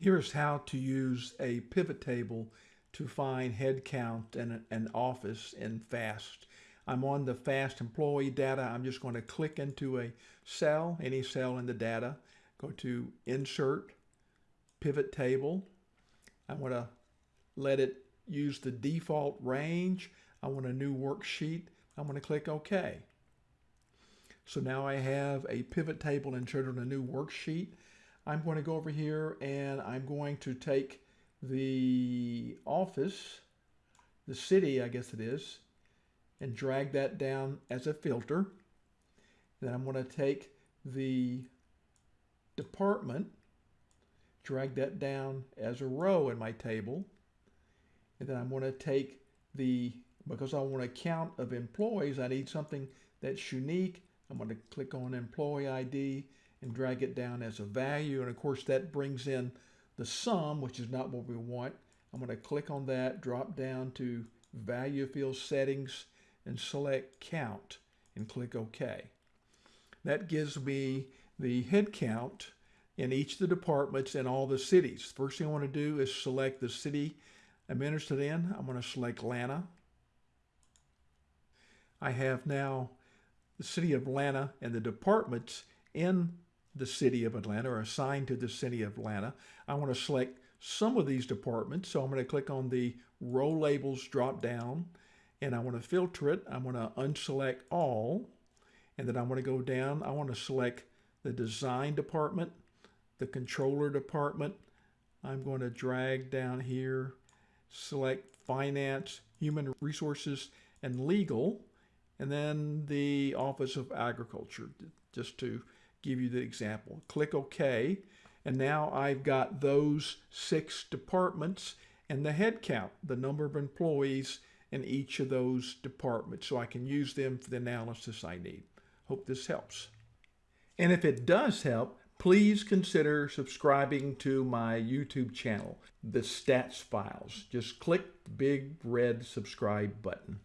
Here's how to use a pivot table to find headcount and an office in FAST. I'm on the FAST employee data. I'm just going to click into a cell, any cell in the data, go to Insert, Pivot Table. I want to let it use the default range. I want a new worksheet. I'm going to click OK. So now I have a pivot table inserted on a new worksheet. I'm going to go over here and I'm going to take the office, the city, I guess it is, and drag that down as a filter. Then I'm going to take the department, drag that down as a row in my table. And then I'm going to take the, because I want a count of employees, I need something that's unique. I'm going to click on employee ID and drag it down as a value. And of course that brings in the sum, which is not what we want. I'm going to click on that, drop down to value field settings and select count and click OK. That gives me the head count in each of the departments in all the cities. First thing I want to do is select the city I'm interested in. I'm going to select Atlanta. I have now the city of Atlanta and the departments in the city of Atlanta or assigned to the city of Atlanta. I want to select some of these departments. So I'm going to click on the row labels drop down and I want to filter it. I'm going to unselect all and then I'm going to go down. I want to select the design department, the controller department. I'm going to drag down here, select finance, human resources, and legal, and then the Office of Agriculture, just to give you the example. Click OK. And now I've got those six departments and the head count, the number of employees in each of those departments. So I can use them for the analysis I need. Hope this helps. And if it does help, please consider subscribing to my YouTube channel, The Stats Files. Just click the big red subscribe button.